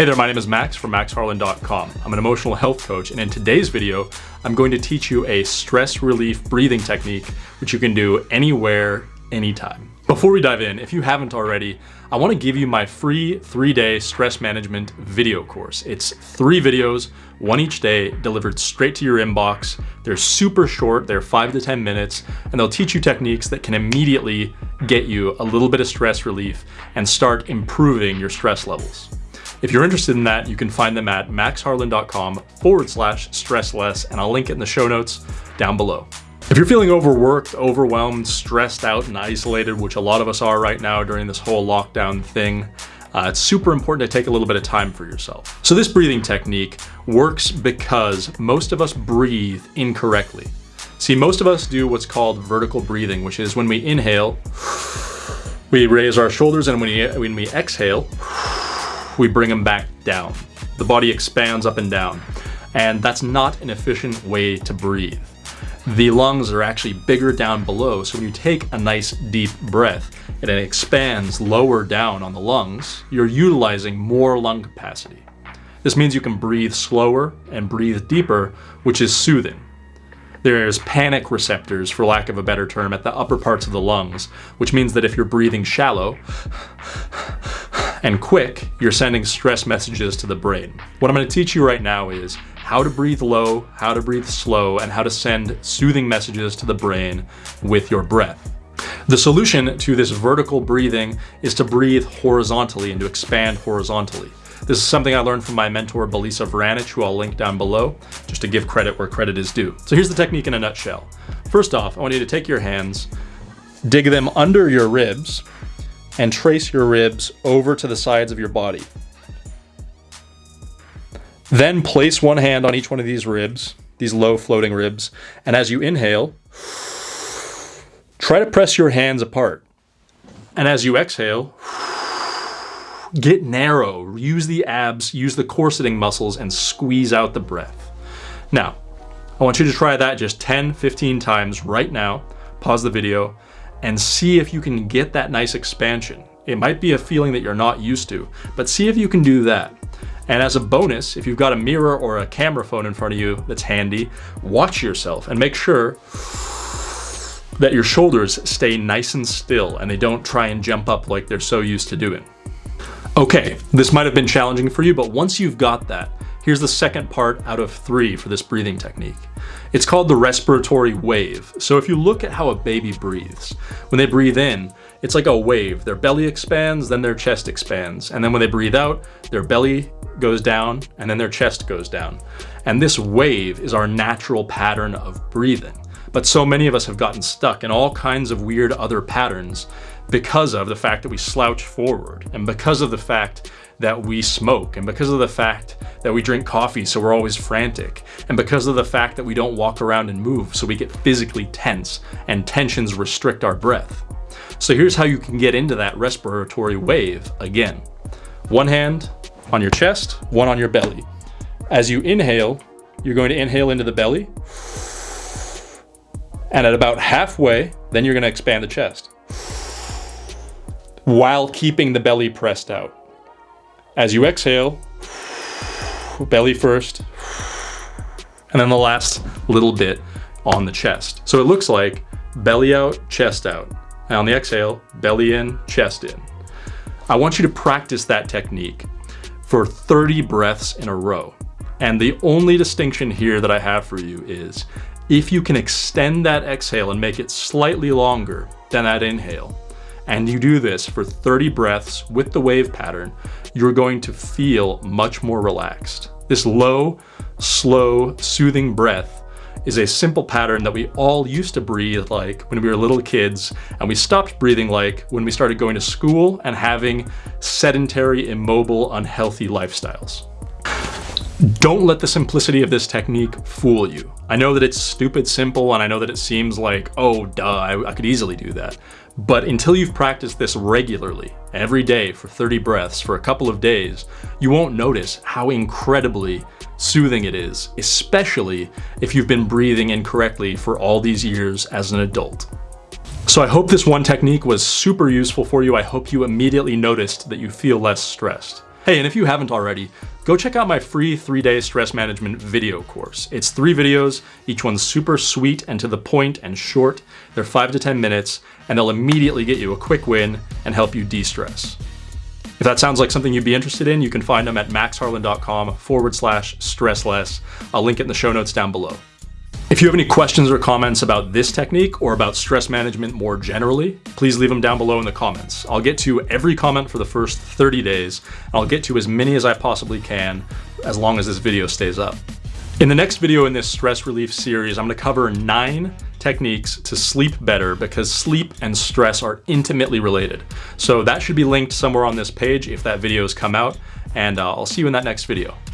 Hey there, my name is Max from maxharlan.com. I'm an emotional health coach, and in today's video, I'm going to teach you a stress relief breathing technique, which you can do anywhere, anytime. Before we dive in, if you haven't already, I want to give you my free three-day stress management video course. It's three videos, one each day, delivered straight to your inbox. They're super short, they're five to 10 minutes, and they'll teach you techniques that can immediately get you a little bit of stress relief and start improving your stress levels. If you're interested in that, you can find them at maxharlan.com forward slash stressless, and I'll link it in the show notes down below. If you're feeling overworked, overwhelmed, stressed out, and isolated, which a lot of us are right now during this whole lockdown thing, uh, it's super important to take a little bit of time for yourself. So this breathing technique works because most of us breathe incorrectly. See, most of us do what's called vertical breathing, which is when we inhale, we raise our shoulders, and when we, when we exhale, we bring them back down. The body expands up and down, and that's not an efficient way to breathe. The lungs are actually bigger down below, so when you take a nice deep breath and it expands lower down on the lungs, you're utilizing more lung capacity. This means you can breathe slower and breathe deeper, which is soothing. There's panic receptors, for lack of a better term, at the upper parts of the lungs, which means that if you're breathing shallow, and quick, you're sending stress messages to the brain. What I'm gonna teach you right now is how to breathe low, how to breathe slow, and how to send soothing messages to the brain with your breath. The solution to this vertical breathing is to breathe horizontally and to expand horizontally. This is something I learned from my mentor, Belisa Vranich, who I'll link down below, just to give credit where credit is due. So here's the technique in a nutshell. First off, I want you to take your hands, dig them under your ribs, and trace your ribs over to the sides of your body. Then place one hand on each one of these ribs, these low floating ribs, and as you inhale, try to press your hands apart. And as you exhale, get narrow, use the abs, use the corseting muscles, and squeeze out the breath. Now, I want you to try that just 10, 15 times right now. Pause the video and see if you can get that nice expansion. It might be a feeling that you're not used to, but see if you can do that. And as a bonus, if you've got a mirror or a camera phone in front of you that's handy, watch yourself and make sure that your shoulders stay nice and still and they don't try and jump up like they're so used to doing. Okay, this might have been challenging for you, but once you've got that, here's the second part out of three for this breathing technique. It's called the respiratory wave. So if you look at how a baby breathes, when they breathe in, it's like a wave. Their belly expands, then their chest expands. And then when they breathe out, their belly goes down and then their chest goes down. And this wave is our natural pattern of breathing. But so many of us have gotten stuck in all kinds of weird other patterns because of the fact that we slouch forward and because of the fact that we smoke and because of the fact that we drink coffee so we're always frantic and because of the fact that we don't walk around and move so we get physically tense and tensions restrict our breath. So here's how you can get into that respiratory wave again. One hand on your chest, one on your belly. As you inhale, you're going to inhale into the belly. And at about halfway, then you're going to expand the chest while keeping the belly pressed out. As you exhale, belly first, and then the last little bit on the chest. So it looks like belly out, chest out. And on the exhale, belly in, chest in. I want you to practice that technique for 30 breaths in a row. And the only distinction here that I have for you is if you can extend that exhale and make it slightly longer than that inhale, and you do this for 30 breaths with the wave pattern, you're going to feel much more relaxed. This low, slow, soothing breath is a simple pattern that we all used to breathe like when we were little kids and we stopped breathing like when we started going to school and having sedentary, immobile, unhealthy lifestyles. Don't let the simplicity of this technique fool you. I know that it's stupid simple and I know that it seems like, oh duh, I, I could easily do that. But until you've practiced this regularly, every day for 30 breaths for a couple of days, you won't notice how incredibly soothing it is, especially if you've been breathing incorrectly for all these years as an adult. So I hope this one technique was super useful for you. I hope you immediately noticed that you feel less stressed. Hey, and if you haven't already, go check out my free three-day stress management video course. It's three videos, each one's super sweet and to the point and short. They're five to 10 minutes, and they'll immediately get you a quick win and help you de-stress. If that sounds like something you'd be interested in, you can find them at maxharlan.com forward slash stressless. I'll link it in the show notes down below. If you have any questions or comments about this technique or about stress management more generally, please leave them down below in the comments. I'll get to every comment for the first 30 days, and I'll get to as many as I possibly can as long as this video stays up. In the next video in this stress relief series, I'm gonna cover nine techniques to sleep better because sleep and stress are intimately related. So that should be linked somewhere on this page if that video has come out, and uh, I'll see you in that next video.